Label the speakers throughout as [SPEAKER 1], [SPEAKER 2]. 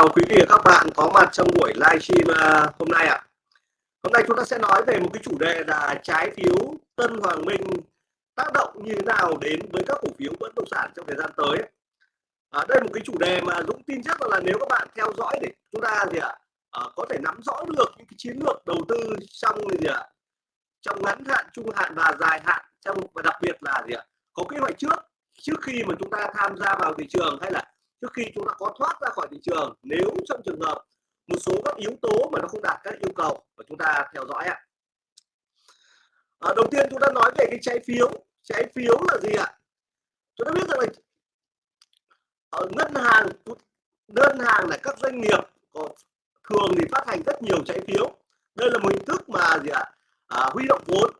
[SPEAKER 1] chào quý vị và các bạn có mặt trong buổi livestream à, hôm nay ạ. À. Hôm nay chúng ta sẽ nói về một cái chủ đề là trái phiếu Tân Hoàng Minh tác động như thế nào đến với các cổ phiếu bất động sản trong thời gian tới. À, đây là một cái chủ đề mà Dũng tin chắc là nếu các bạn theo dõi để chúng ta gì ạ à, có thể nắm rõ được những cái chiến lược đầu tư trong gì ạ trong ngắn hạn, trung hạn và dài hạn trong và đặc biệt là gì ạ có kế hoạch trước trước khi mà chúng ta tham gia vào thị trường hay là trước khi chúng ta có thoát ra khỏi thị trường nếu trong trường hợp một số các yếu tố mà nó không đạt các yêu cầu mà chúng ta theo dõi ạ. À, đầu tiên chúng ta nói về cái trái phiếu. Trái phiếu là gì ạ? Chúng ta biết rằng là ở ngân hàng ngân hàng là các doanh nghiệp có thường thì phát hành rất nhiều trái phiếu. Đây là một hình thức mà gì ạ? À, huy động vốn.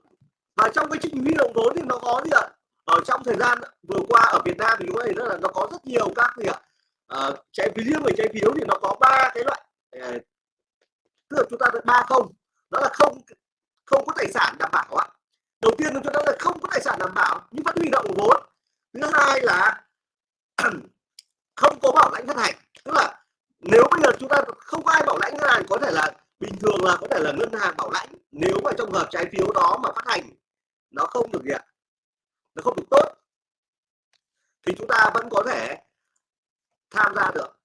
[SPEAKER 1] Và trong cái trình huy động vốn thì nó có gì ạ? Ở trong thời gian vừa qua ở Việt Nam thì chúng ta thấy là nó có rất nhiều các gì ạ? Uh, trái phiếu riêng về trái phiếu thì nó có ba cái loại uh, tức là chúng ta được ba không đó là không không có tài sản đảm bảo ạ. Đầu tiên chúng ta là không có tài sản đảm bảo nhưng vẫn huy động vốn. Thứ hai là không có bảo lãnh phát hành tức là nếu bây giờ chúng ta không có ai bảo lãnh ngân hàng có thể là bình thường là có thể là ngân hàng bảo lãnh. Nếu mà trong hợp trái phiếu đó mà phát hành nó không được gì ạ nó không được tốt thì chúng ta vẫn có thể tham gia được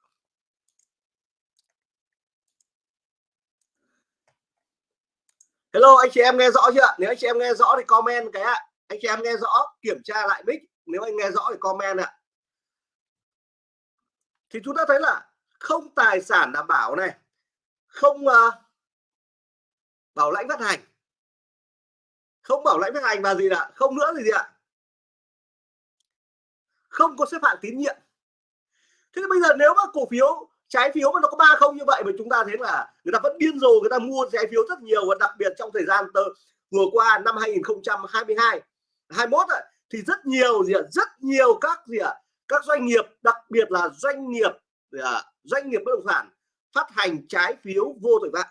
[SPEAKER 1] Hello anh chị em nghe rõ chưa? Nếu anh chị em nghe rõ thì comment cái ạ. Anh chị em nghe rõ kiểm tra lại mic. Nếu anh nghe rõ thì comment ạ. Thì chúng ta thấy là không tài sản đảm bảo này không uh, bảo lãnh phát hành không bảo lãnh phát hành và gì ạ không nữa gì, gì ạ? Không có xếp hạng tín nhiệm. Thế bây giờ nếu mà cổ phiếu trái phiếu mà nó có ba không như vậy mà chúng ta thấy là người ta vẫn điên rồ người ta mua trái phiếu rất nhiều và đặc biệt trong thời gian tờ, vừa qua năm 2022 21 rồi thì rất nhiều gì ạ rất nhiều các gì ạ các doanh nghiệp đặc biệt là doanh nghiệp à, doanh nghiệp bất động sản phát hành trái phiếu vô tội vạ.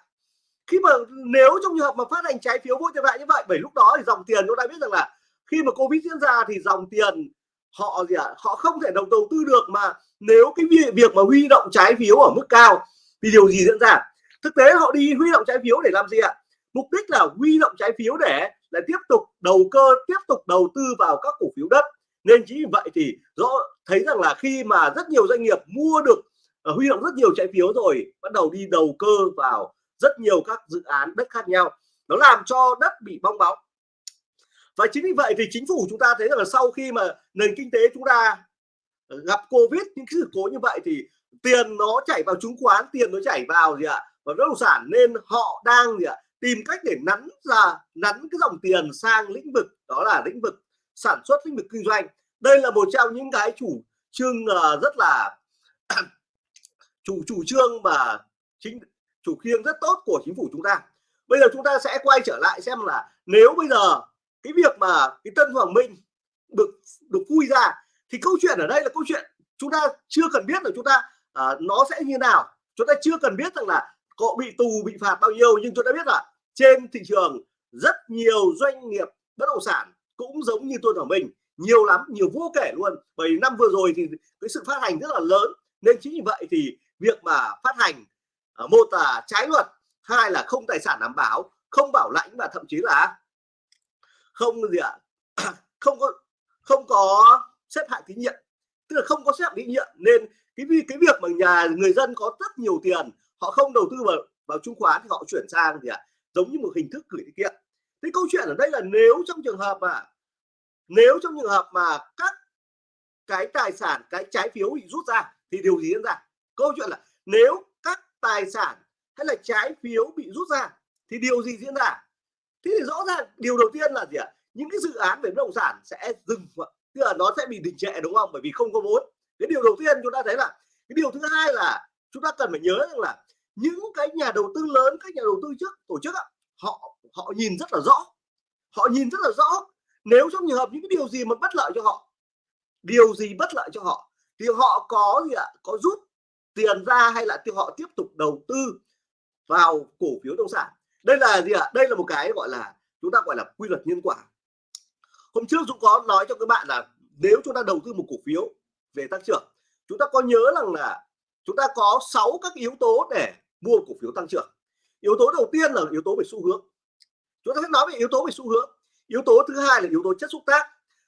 [SPEAKER 1] Khi mà nếu trong trường hợp mà phát hành trái phiếu vô tội vạ như vậy bởi lúc đó thì dòng tiền chúng ta biết rằng là khi mà covid diễn ra thì dòng tiền họ gì ạ? À, họ không thể đầu đầu tư được mà nếu cái việc mà huy động trái phiếu ở mức cao thì điều gì diễn ra? Thực tế họ đi huy động trái phiếu để làm gì ạ? Mục đích là huy động trái phiếu để là tiếp tục đầu cơ tiếp tục đầu tư vào các cổ phiếu đất. Nên chính vì vậy thì rõ thấy rằng là khi mà rất nhiều doanh nghiệp mua được uh, huy động rất nhiều trái phiếu rồi bắt đầu đi đầu cơ vào rất nhiều các dự án đất khác nhau nó làm cho đất bị bong bóng và chính vì vậy thì chính phủ chúng ta thấy rằng là sau khi mà nền kinh tế chúng ta ờ, gặp covid, những sự cố như vậy thì tiền nó chảy vào chứng khoán, tiền nó chảy vào gì ạ? Và bất động sản. Nên họ đang gì ạ? Tìm cách để nắn ra, nắn cái dòng tiền sang lĩnh vực, đó là lĩnh vực sản xuất, lĩnh vực kinh doanh. Đây là một trong những cái chủ trương ờ, rất là chủ chủ trương mà chính, chủ khiêng rất tốt của chính phủ chúng ta. Bây giờ chúng ta sẽ quay trở lại xem là nếu bây giờ cái việc mà cái Tân Hoàng Minh được được vui ra thì câu chuyện ở đây là câu chuyện chúng ta chưa cần biết là chúng ta à, nó sẽ như nào. Chúng ta chưa cần biết rằng là có bị tù bị phạt bao nhiêu nhưng chúng ta biết là trên thị trường rất nhiều doanh nghiệp bất động sản cũng giống như tôi Hoàng Minh nhiều lắm nhiều vô kể luôn. Bởi năm vừa rồi thì cái sự phát hành rất là lớn. Nên chính vì vậy thì việc mà phát hành mô một là trái luật hai là không tài sản đảm bảo không bảo lãnh và thậm chí là không gì ạ? Không có không có xếp hạng tín nhiệm. Tức là không có xếp hạng tín nhiệm nên cái cái việc mà nhà, người dân có rất nhiều tiền, họ không đầu tư vào vào chứng khoán thì họ chuyển sang gì ạ? Giống như một hình thức gửi tiết kiệm. Thế câu chuyện ở đây là nếu trong trường hợp mà, nếu trong trường hợp mà các cái tài sản, cái trái phiếu bị rút ra thì điều gì diễn ra? Câu chuyện là nếu các tài sản hay là trái phiếu bị rút ra thì điều gì diễn ra? Thế thì rõ ràng điều đầu tiên là gì ạ? Những cái dự án về bất động sản sẽ dừng, tức là nó sẽ bị đình trệ, đúng không? Bởi vì không có vốn. Cái điều đầu tiên chúng ta thấy là, cái điều thứ hai là chúng ta cần phải nhớ rằng là những cái nhà đầu tư lớn, các nhà đầu tư trước, tổ chức họ họ nhìn rất là rõ. Họ nhìn rất là rõ. Nếu trong trường hợp những cái điều gì mà bất lợi cho họ, điều gì bất lợi cho họ, thì họ có gì ạ? Có rút tiền ra hay là họ tiếp tục đầu tư vào cổ phiếu bất động sản đây là gì ạ? Đây là một cái gọi là chúng ta gọi là quy luật nhân quả. Hôm trước Dũng có nói cho các bạn là nếu chúng ta đầu tư một cổ phiếu về tăng trưởng, chúng ta có nhớ rằng là chúng ta có 6 các yếu tố để mua cổ phiếu tăng trưởng. Yếu tố đầu tiên là yếu tố về xu hướng. Chúng ta sẽ nói về yếu tố về xu hướng. Yếu tố thứ hai là yếu tố chất xúc tác.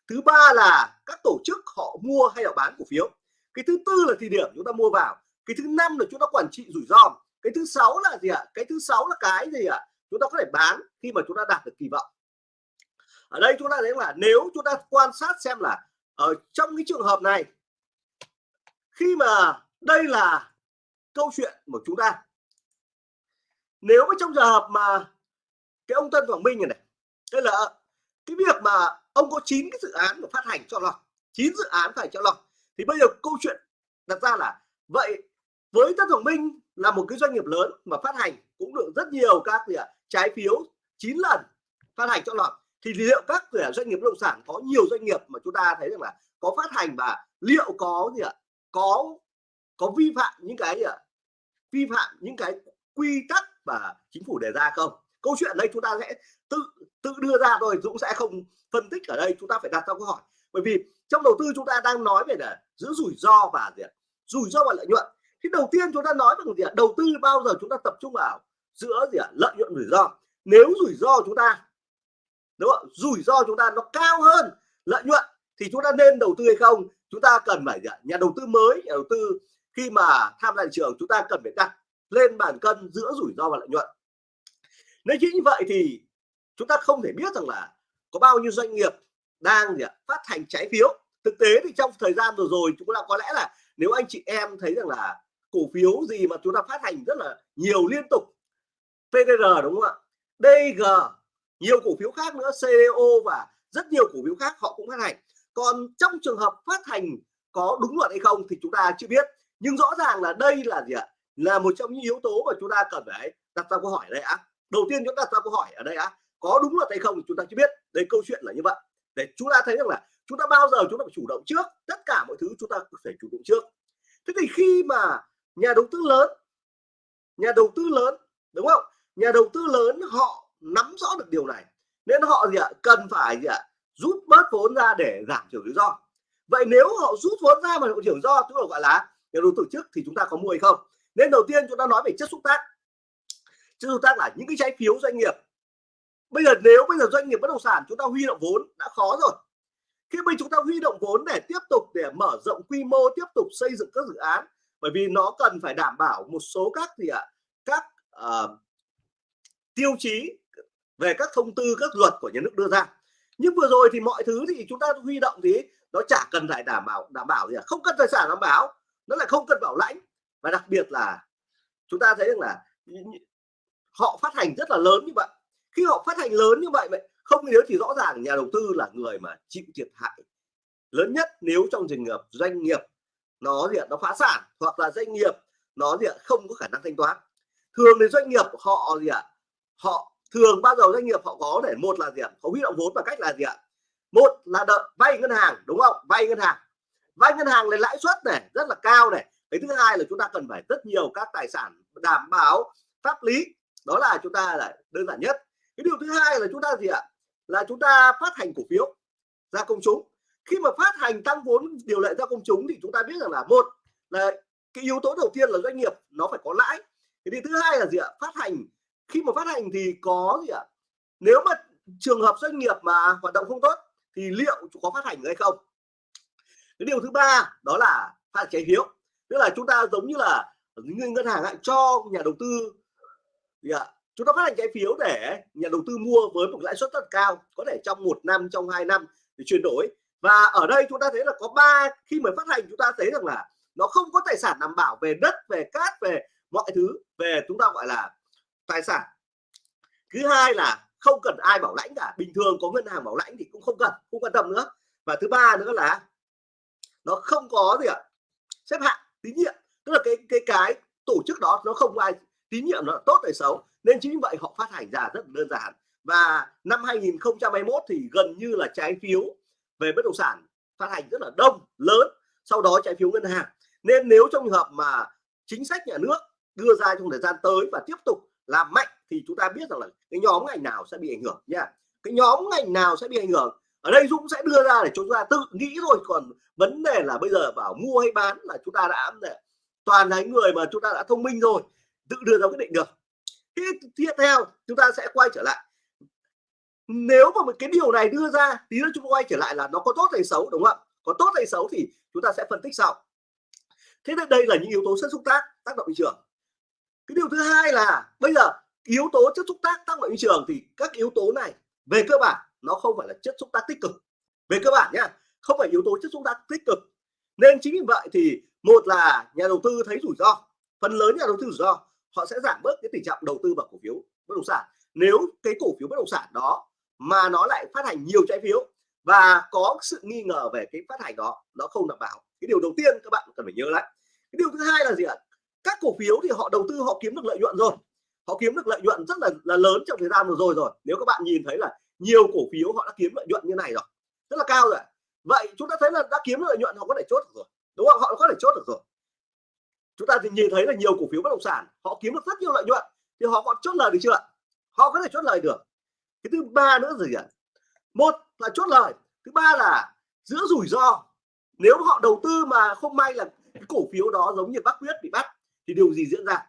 [SPEAKER 1] Thứ ba là các tổ chức họ mua hay họ bán cổ phiếu. Cái thứ tư là thời điểm chúng ta mua vào. Cái thứ năm là chúng ta quản trị rủi ro cái thứ sáu là gì ạ? Cái thứ sáu là cái gì ạ? Chúng ta có thể bán khi mà chúng ta đạt được kỳ vọng. Ở đây chúng ta thấy là nếu chúng ta quan sát xem là ở trong cái trường hợp này, khi mà đây là câu chuyện của chúng ta. Nếu mà trong trường hợp mà cái ông Tân Hoàng Minh này này đây là cái việc mà ông có 9 cái dự án mà phát hành cho lọc 9 dự án phải cho lọc, thì bây giờ câu chuyện đặt ra là vậy, với Tân Hoàng Minh là một cái doanh nghiệp lớn mà phát hành cũng được rất nhiều các gì à, trái phiếu 9 lần phát hành cho lọt. Thì liệu các doanh nghiệp bất động sản có nhiều doanh nghiệp mà chúng ta thấy rằng là có phát hành và liệu có gì ạ có có vi phạm những cái gì ạ vi phạm những cái quy tắc và chính phủ đề ra không? Câu chuyện đây chúng ta sẽ tự tự đưa ra thôi Dũng sẽ không phân tích ở đây chúng ta phải đặt ra câu hỏi. Bởi vì trong đầu tư chúng ta đang nói về là giữ rủi ro và gì rủi ro và lợi nhuận thì đầu tiên chúng ta nói rằng gì ạ? Đầu tư bao giờ chúng ta tập trung vào giữa gì ạ? Lợi nhuận, rủi ro. Nếu rủi ro chúng ta, đúng không? Rủi ro chúng ta nó cao hơn lợi nhuận thì chúng ta nên đầu tư hay không? Chúng ta cần phải gì ạ? nhà đầu tư mới, nhà đầu tư khi mà tham gia thị trường chúng ta cần phải đặt lên bàn cân giữa rủi ro và lợi nhuận. Nếu như vậy thì chúng ta không thể biết rằng là có bao nhiêu doanh nghiệp đang gì ạ? phát hành trái phiếu. Thực tế thì trong thời gian vừa rồi chúng ta có lẽ là nếu anh chị em thấy rằng là cổ phiếu gì mà chúng ta phát hành rất là nhiều liên tục. PDR đúng không ạ? DG nhiều cổ phiếu khác nữa CDO và rất nhiều cổ phiếu khác họ cũng phát hành. Còn trong trường hợp phát hành có đúng luật hay không thì chúng ta chưa biết. Nhưng rõ ràng là đây là gì ạ? Là một trong những yếu tố mà chúng ta cần phải đặt ra câu hỏi đây á. Đầu tiên chúng ta đặt ra câu hỏi ở đây á, có đúng luật hay không chúng ta chưa biết. Đây câu chuyện là như vậy. Để chúng ta thấy rằng là chúng ta bao giờ chúng ta phải chủ động trước. Tất cả mọi thứ chúng ta phải chủ động trước. Thế thì khi mà nhà đầu tư lớn. Nhà đầu tư lớn, đúng không? Nhà đầu tư lớn họ nắm rõ được điều này. Nên họ gì ạ? Cần phải gì ạ? Rút bớt vốn ra để giảm thiểu rủi ro. Vậy nếu họ rút vốn ra mà thiểu rủi ro tức là gọi là nhà đầu tư trước thì chúng ta có mua hay không? Nên đầu tiên chúng ta nói về chất xúc tác. Chất xúc tác là những cái trái phiếu doanh nghiệp. Bây giờ nếu bây giờ doanh nghiệp bất động sản chúng ta huy động vốn đã khó rồi. Khi bây chúng ta huy động vốn để tiếp tục để mở rộng quy mô, tiếp tục xây dựng các dự án bởi vì nó cần phải đảm bảo một số các gì ạ các uh, tiêu chí về các thông tư các luật của nhà nước đưa ra. Nhưng vừa rồi thì mọi thứ thì chúng ta huy động thì nó chả cần phải đảm bảo đảm bảo gì à không cần tài sản đảm bảo nó lại không cần bảo lãnh. Và đặc biệt là chúng ta thấy rằng là họ phát hành rất là lớn như vậy. Khi họ phát hành lớn như vậy vậy không nếu thì rõ ràng nhà đầu tư là người mà chịu thiệt hại lớn nhất nếu trong trường hợp doanh nghiệp nó gì nó phá sản hoặc là doanh nghiệp nó gì không có khả năng thanh toán. Thường thì doanh nghiệp họ gì ạ? Họ thường bao giờ doanh nghiệp họ có để một là gì ạ? Họ huy động vốn bằng cách là gì ạ? Một là đợi vay ngân hàng, đúng không? Vay ngân hàng. Vay ngân hàng là lãi suất này rất là cao này. Cái thứ hai là chúng ta cần phải rất nhiều các tài sản đảm bảo pháp lý. Đó là chúng ta là đơn giản nhất. Cái điều thứ hai là chúng ta gì ạ? Là chúng ta phát hành cổ phiếu ra công chúng khi mà phát hành tăng vốn điều lệ ra công chúng thì chúng ta biết rằng là, một là cái yếu tố đầu tiên là doanh nghiệp nó phải có lãi. Cái điều thứ hai là gì ạ? Phát hành. Khi mà phát hành thì có gì ạ? Nếu mà trường hợp doanh nghiệp mà hoạt động không tốt thì liệu có phát hành hay không? Cái điều thứ ba đó là phát trái phiếu. Tức là chúng ta giống như là những ngân hàng lại cho nhà đầu tư gì ạ? Chúng ta phát hành trái phiếu để nhà đầu tư mua với một lãi suất rất cao, có thể trong một năm, trong hai năm để chuyển đổi và ở đây chúng ta thấy là có ba, khi mà phát hành chúng ta thấy rằng là nó không có tài sản đảm bảo về đất, về cát, về mọi thứ, về chúng ta gọi là tài sản. Thứ hai là không cần ai bảo lãnh cả, bình thường có ngân hàng bảo lãnh thì cũng không cần, không quan tâm nữa. Và thứ ba nữa là nó không có gì ạ, xếp hạng, tín nhiệm. Tức là cái cái cái tổ chức đó nó không ai tín nhiệm, nó tốt hay xấu. Nên chính vậy họ phát hành ra rất đơn giản. Và năm 2021 thì gần như là trái phiếu về bất động sản phát hành rất là đông, lớn, sau đó trái phiếu ngân hàng. Nên nếu trong trường hợp mà chính sách nhà nước đưa ra trong thời gian tới và tiếp tục làm mạnh thì chúng ta biết rằng là cái nhóm ngành nào sẽ bị ảnh hưởng nha. Cái nhóm ngành nào sẽ bị ảnh hưởng? Ở đây Dũng sẽ đưa ra để chúng ta tự nghĩ rồi còn vấn đề là bây giờ bảo mua hay bán là chúng ta đã toàn là người mà chúng ta đã thông minh rồi, tự đưa ra quyết định được. Tiếp theo, chúng ta sẽ quay trở lại nếu mà một cái điều này đưa ra thì chúng ta quay trở lại là nó có tốt hay xấu, đúng không ạ? Có tốt hay xấu thì chúng ta sẽ phân tích sau. Thế nên đây là những yếu tố chất xúc tác tác động thị trường. Cái điều thứ hai là bây giờ yếu tố chất xúc tác tác động thị trường thì các yếu tố này về cơ bản nó không phải là chất xúc tác tích cực. Về cơ bản nhá, không phải yếu tố chất xúc tác tích cực. Nên chính vì vậy thì một là nhà đầu tư thấy rủi ro, phần lớn nhà đầu tư rủi ro, họ sẽ giảm bớt cái tình trạng đầu tư vào cổ phiếu bất động sản. Nếu cái cổ phiếu bất động sản đó mà nó lại phát hành nhiều trái phiếu. Và có sự nghi ngờ về cái phát hành đó, nó không đảm bảo. Cái điều đầu tiên các bạn cần phải nhớ lại. Cái điều thứ hai là gì ạ? Các cổ phiếu thì họ đầu tư, họ kiếm được lợi nhuận rồi. Họ kiếm được lợi nhuận rất là là lớn trong thời gian vừa rồi rồi. Nếu các bạn nhìn thấy là nhiều cổ phiếu họ đã kiếm lợi nhuận như này rồi, rất là cao rồi vậy chúng ta thấy là đã kiếm lợi nhuận, họ có thể chốt được rồi. Đúng không? Họ có thể chốt được rồi. Chúng ta thì nhìn thấy là nhiều cổ phiếu bất động sản, họ kiếm được rất nhiều lợi nhuận, thì họ còn chốt lời được chưa họ có thể chốt lời được cái thứ ba nữa gì ạ? Một là chốt lời thứ ba là giữa rủi ro. Nếu họ đầu tư mà không may là cái cổ phiếu đó giống như bác quyết bị bắt thì điều gì diễn ra?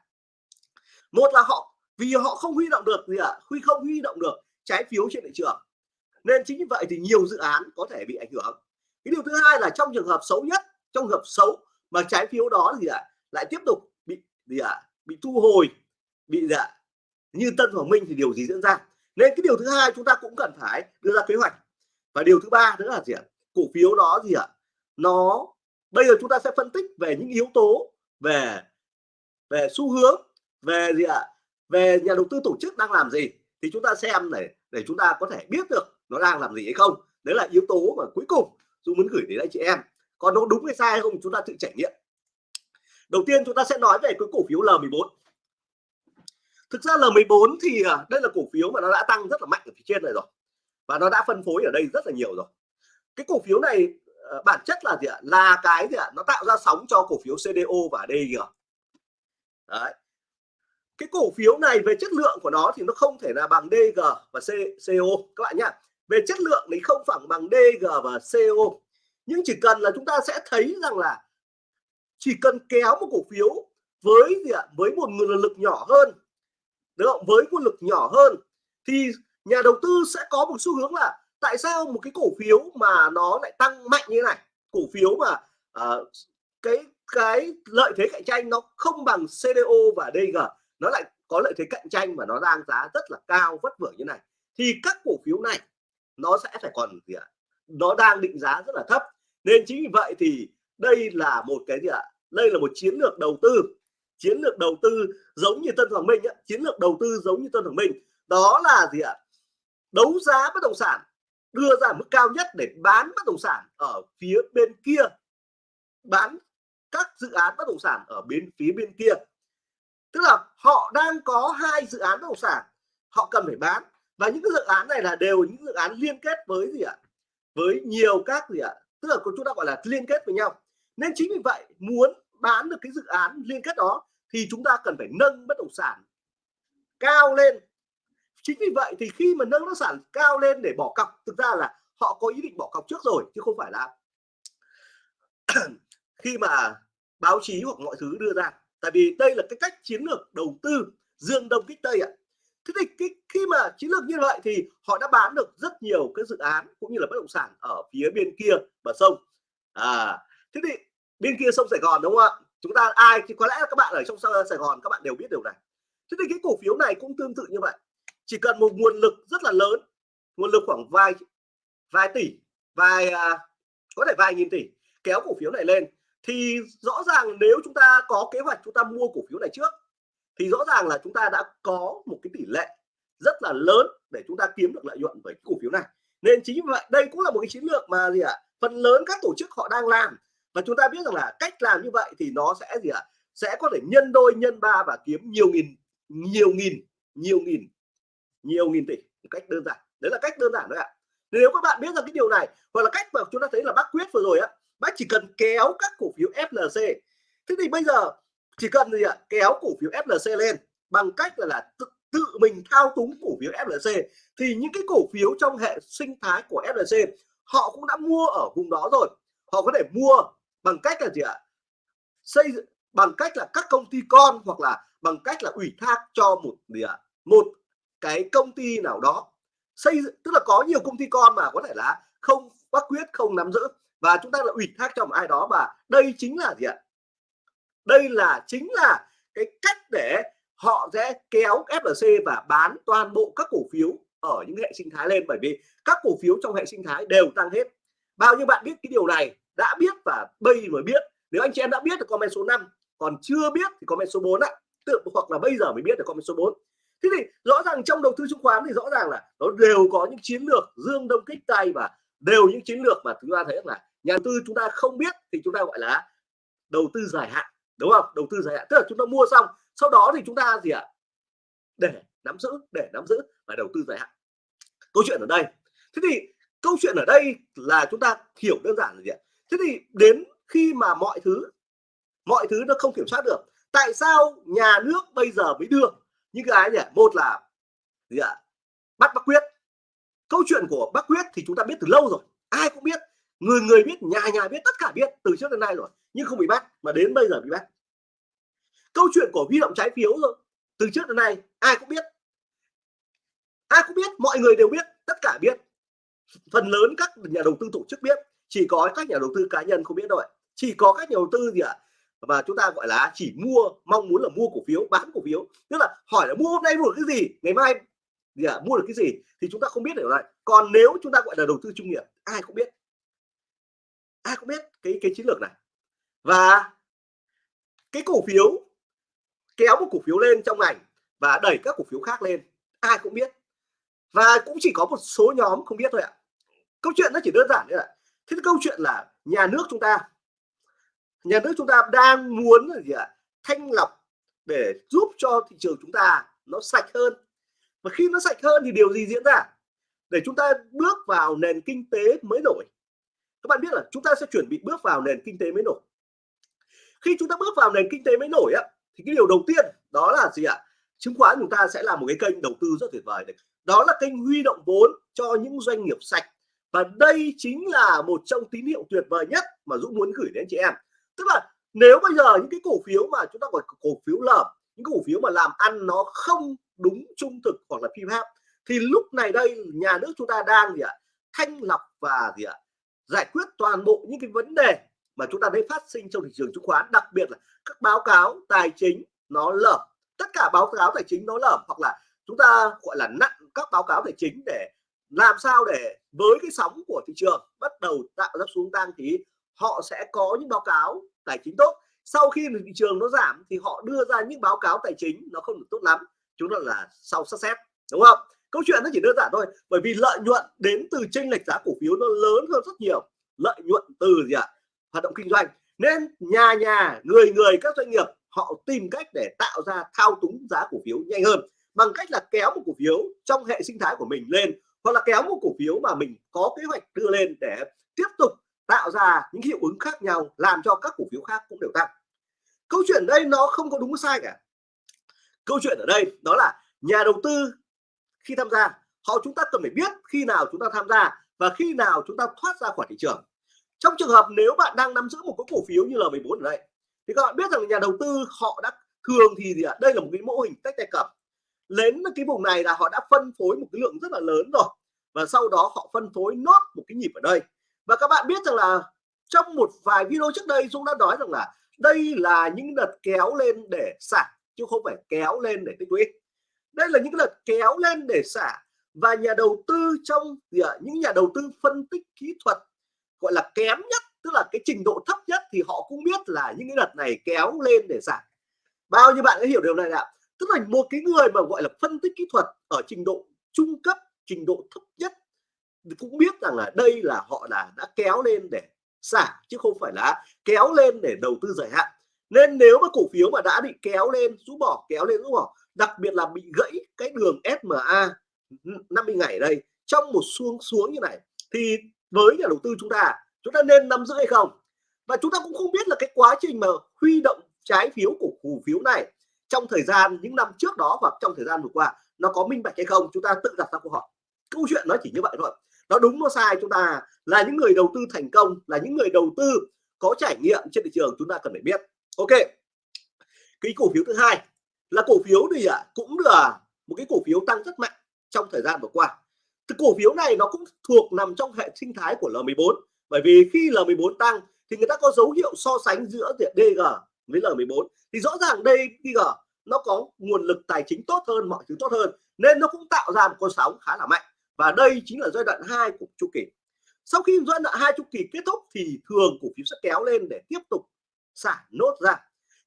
[SPEAKER 1] Một là họ vì họ không huy động được gì ạ? À, huy không huy động được trái phiếu trên thị trường. Nên chính vì vậy thì nhiều dự án có thể bị ảnh hưởng. Cái điều thứ hai là trong trường hợp xấu nhất trong trường hợp xấu mà trái phiếu đó gì ạ? À, lại tiếp tục bị gì ạ? À, bị thu hồi bị gì ạ? À, như Tân Hoàng Minh thì điều gì diễn ra? Nên cái điều thứ hai chúng ta cũng cần phải đưa ra kế hoạch. Và điều thứ ba nữa là gì ạ? Cổ phiếu đó gì ạ? Nó, bây giờ chúng ta sẽ phân tích về những yếu tố về về xu hướng, về gì ạ? Về nhà đầu tư tổ chức đang làm gì? Thì chúng ta xem để để chúng ta có thể biết được nó đang làm gì hay không. Đấy là yếu tố mà cuối cùng tôi muốn gửi đến anh chị em. Còn nó đúng hay sai hay không chúng ta tự trải nghiệm. Đầu tiên chúng ta sẽ nói về cái cổ phiếu L14 thực ra L14 thì à, đây là cổ phiếu mà nó đã tăng rất là mạnh ở phía trên này rồi. Và nó đã phân phối ở đây rất là nhiều rồi. Cái cổ phiếu này ờ, bản chất là gì ạ? Là cái gì ạ? Nó tạo ra sóng cho cổ phiếu CDO và DG đấy. Cái cổ phiếu này về chất lượng của nó thì nó không thể là bằng DG và C, CO các bạn nhá về chất lượng thì không phẳng bằng DG và CO nhưng chỉ cần là chúng ta sẽ thấy rằng là chỉ cần kéo một cổ phiếu với gì ạ? Với một nguồn lực nhỏ hơn đúng không? Với nguồn lực nhỏ hơn thì nhà đầu tư sẽ có một xu hướng là tại sao một cái cổ phiếu mà nó lại tăng mạnh như này? Cổ phiếu mà uh, cái cái lợi thế cạnh tranh nó không bằng CDO và DG nó lại có lợi thế cạnh tranh mà nó đang giá rất là cao vất vưởng như này. Thì các cổ phiếu này nó sẽ phải còn gì ạ? Nó đang định giá rất là thấp. Nên chính vì vậy thì đây là một cái gì ạ? Đây là một chiến lược đầu tư chiến lược đầu tư giống như Tân Hoàng Minh ấy. chiến lược đầu tư giống như Tân Hoàng Minh. Đó là gì ạ? Đấu giá bất động sản, đưa ra mức cao nhất để bán bất động sản ở phía bên kia. Bán các dự án bất động sản ở bên phía bên kia. Tức là họ đang có hai dự án bất động sản, họ cần phải bán. Và những cái dự án này là đều những dự án liên kết với gì ạ? Với nhiều các gì ạ? Tức là chúng ta gọi là liên kết với nhau. Nên chính vì vậy, muốn bán được cái dự án liên kết đó thì chúng ta cần phải nâng bất động sản cao lên. Chính vì vậy thì khi mà nâng bất động sản cao lên để bỏ cọc thực ra là họ có ý định bỏ cọc trước rồi chứ không phải là khi mà báo chí hoặc mọi thứ đưa ra. Tại vì đây là cái cách chiến lược đầu tư dương đông kích tây ạ. Thế thì cái, khi mà chiến lược như vậy thì họ đã bán được rất nhiều cái dự án cũng như là bất động sản ở phía bên kia bờ sông. À thế thì bên kia sông Sài Gòn đúng không ạ? Chúng ta ai thì có lẽ các bạn ở trong Sài Gòn các bạn đều biết điều này. Thế thì cái cổ phiếu này cũng tương tự như vậy. Chỉ cần một nguồn lực rất là lớn nguồn lực khoảng vài vài tỷ vài à, có thể vài nghìn tỷ kéo cổ phiếu này lên. Thì rõ ràng nếu chúng ta có kế hoạch chúng ta mua cổ phiếu này trước thì rõ ràng là chúng ta đã có một cái tỷ lệ rất là lớn để chúng ta kiếm được lợi nhuận với cổ phiếu này. Nên chính vì vậy đây cũng là một cái chiến lược mà gì ạ? À? phần lớn các tổ chức họ đang làm và chúng ta biết rằng là cách làm như vậy thì nó sẽ gì ạ? À? sẽ có thể nhân đôi nhân ba và kiếm nhiều nghìn nhiều nghìn nhiều nghìn nhiều nghìn tỷ. Một cách đơn giản. Đấy là cách đơn giản đấy ạ. Nếu các bạn biết rằng cái điều này hoặc là cách mà chúng ta thấy là bác quyết vừa rồi á bác chỉ cần kéo các cổ phiếu FLC thế thì bây giờ chỉ cần gì ạ? Kéo cổ phiếu FLC lên bằng cách là, là tự, tự mình thao túng cổ phiếu FLC thì những cái cổ phiếu trong hệ sinh thái của FLC họ cũng đã mua ở vùng đó rồi. Họ có thể mua bằng cách là gì ạ? Xây bằng cách là các công ty con hoặc là bằng cách là ủy thác cho một gì ạ? Một cái công ty nào đó. Xây tức là có nhiều công ty con mà, có thể là không bắt quyết, không nắm giữ. Và chúng ta là ủy thác cho một ai đó và đây chính là gì ạ? Đây là, chính là cái cách để họ sẽ kéo FLC và bán toàn bộ các cổ phiếu ở những hệ sinh thái lên. Bởi vì các cổ phiếu trong hệ sinh thái đều tăng hết. Bao nhiêu bạn biết cái điều này? Đã biết và bây mới biết. Nếu anh chị em đã biết thì comment số 5 còn chưa biết thì comment số 4 ạ. Tự hoặc là bây giờ mới biết được comment số 4 thế thì rõ ràng trong đầu tư chứng khoán thì rõ ràng là nó đều có những chiến lược dương đông kích tay và đều những chiến lược mà chúng ta thấy là nhà đầu tư chúng ta không biết thì chúng ta gọi là đầu tư dài hạn, đúng không? Đầu tư dài hạn. Tức là chúng ta mua xong, sau đó thì chúng ta gì ạ? Để nắm giữ, để nắm giữ và đầu tư dài hạn. Câu chuyện ở đây. Thế thì câu chuyện ở đây là chúng ta hiểu đơn giản là gì ạ? Thế thì đến khi mà mọi thứ mọi thứ nó không kiểm soát được, tại sao nhà nước bây giờ mới đưa? Những cái nhỉ? Một là gì ạ? Bắt bác quyết. Câu chuyện của bác quyết thì chúng ta biết từ lâu rồi, ai cũng biết. Người người biết, nhà nhà biết, tất cả biết từ trước đến nay rồi, nhưng không bị bắt, mà đến bây giờ bị bắt. Câu chuyện của huy động trái phiếu rồi, từ trước đến nay, ai cũng biết. Ai cũng biết, mọi người đều biết, tất cả biết. Phần lớn các nhà đầu tư tổ chức biết chỉ có các nhà đầu tư cá nhân không biết đâu chỉ có các nhà đầu tư gì ạ? À? và chúng ta gọi là chỉ mua mong muốn là mua cổ phiếu bán cổ phiếu. Tức là hỏi là mua hôm nay mua được cái gì? Ngày mai gì à, mua được cái gì? Thì chúng ta không biết được lại còn nếu chúng ta gọi là đầu tư chuyên nghiệp ai cũng biết. Ai cũng biết cái cái chiến lược này. Và cái cổ phiếu kéo một cổ phiếu lên trong ngành và đẩy các cổ phiếu khác lên ai cũng biết. Và cũng chỉ có một số nhóm không biết thôi ạ. Câu chuyện nó chỉ đơn giản như vậy thế câu chuyện là nhà nước chúng ta, nhà nước chúng ta đang muốn là gì ạ? Thanh lọc để giúp cho thị trường chúng ta nó sạch hơn. Và khi nó sạch hơn thì điều gì diễn ra? Để chúng ta bước vào nền kinh tế mới nổi. Các bạn biết là chúng ta sẽ chuẩn bị bước vào nền kinh tế mới nổi. Khi chúng ta bước vào nền kinh tế mới nổi á, thì cái điều đầu tiên đó là gì ạ? Chứng khoán chúng ta sẽ là một cái kênh đầu tư rất tuyệt vời đấy đó là kênh huy động vốn cho những doanh nghiệp sạch và đây chính là một trong tín hiệu tuyệt vời nhất mà Dũng muốn gửi đến chị em. Tức là nếu bây giờ những cái cổ phiếu mà chúng ta gọi cổ phiếu lợm, những cổ phiếu mà làm ăn nó không đúng trung thực hoặc là phi pháp thì lúc này đây nhà nước chúng ta đang gì ạ? Thanh lọc và gì ạ? Giải quyết toàn bộ những cái vấn đề mà chúng ta thấy phát sinh trong thị trường chứng khoán, đặc biệt là các báo cáo tài chính nó lởm tất cả báo cáo tài chính nó lởm hoặc là chúng ta gọi là nặng các báo cáo tài chính để làm sao để với cái sóng của thị trường bắt đầu tạo ra xuống tăng thì họ sẽ có những báo cáo tài chính tốt. Sau khi thị trường nó giảm thì họ đưa ra những báo cáo tài chính nó không được tốt lắm. Chúng ta là sau sát xét, đúng không? Câu chuyện nó chỉ đơn giản thôi, bởi vì lợi nhuận đến từ chênh lệch giá cổ phiếu nó lớn hơn rất nhiều. Lợi nhuận từ gì ạ? Hoạt động kinh doanh. Nên nhà nhà, người người các doanh nghiệp họ tìm cách để tạo ra thao túng giá cổ phiếu nhanh hơn bằng cách là kéo một cổ phiếu trong hệ sinh thái của mình lên hoặc là kéo một cổ phiếu mà mình có kế hoạch đưa lên để tiếp tục tạo ra những hiệu ứng khác nhau, làm cho các cổ phiếu khác cũng đều tăng. Câu chuyện đây nó không có đúng sai cả. Câu chuyện ở đây đó là nhà đầu tư khi tham gia, họ chúng ta cần phải biết khi nào chúng ta tham gia và khi nào chúng ta thoát ra khỏi thị trường. Trong trường hợp nếu bạn đang nắm giữ một cái cổ phiếu như là 14 ở đây, thì các bạn biết rằng nhà đầu tư họ đã thường thì gì ạ? Đây là một cái mô hình tách tay cầm. Đến cái vùng này là họ đã phân phối một cái lượng rất là lớn rồi và sau đó họ phân phối nốt một cái nhịp ở đây. Và các bạn biết rằng là trong một vài video trước đây, Dũng đã nói rằng là đây là những đợt kéo lên để xả, chứ không phải kéo lên để tích lũy. Đây là những đợt kéo lên để xả và nhà đầu tư trong gì ạ những nhà đầu tư phân tích kỹ thuật, gọi là kém nhất, tức là cái trình độ thấp nhất thì họ cũng biết là những cái đợt này kéo lên để giảm bao nhiêu bạn đã hiểu điều này ạ tức là một cái người mà gọi là phân tích kỹ thuật ở trình độ trung cấp trình độ thấp nhất. Cũng biết rằng là đây là họ là đã kéo lên để xả, chứ không phải là kéo lên để đầu tư dài hạn. Nên nếu mà cổ phiếu mà đã bị kéo lên, rũ bỏ, kéo lên, rũ bỏ, đặc biệt là bị gãy cái đường SMA 50 ngày ở đây, trong một xuống xuống như này, thì với nhà đầu tư chúng ta chúng ta nên nắm giữ hay không? Và chúng ta cũng không biết là cái quá trình mà huy động trái phiếu của cổ phiếu này trong thời gian, những năm trước đó hoặc trong thời gian vừa qua, nó có minh bạch hay không? Chúng ta tự đặt ra câu hỏi câu chuyện nó chỉ như vậy thôi. Nó đúng nó sai. Chúng ta là những người đầu tư thành công là những người đầu tư có trải nghiệm trên thị trường chúng ta cần phải biết. Ok. Cái cổ phiếu thứ hai là cổ phiếu thì à, cũng là một cái cổ phiếu tăng rất mạnh trong thời gian vừa qua. Thì cổ phiếu này nó cũng thuộc nằm trong hệ sinh thái của L14 bởi vì khi L14 tăng thì người ta có dấu hiệu so sánh giữa DG với L14 thì rõ ràng đây DG nó có nguồn lực tài chính tốt hơn mọi thứ tốt hơn nên nó cũng tạo ra một con sóng khá là mạnh và đây chính là giai đoạn 2 của chu kỳ. Sau khi giai đoạn hai chu kỳ kết thúc thì thường cổ phiếu sẽ kéo lên để tiếp tục xả nốt ra.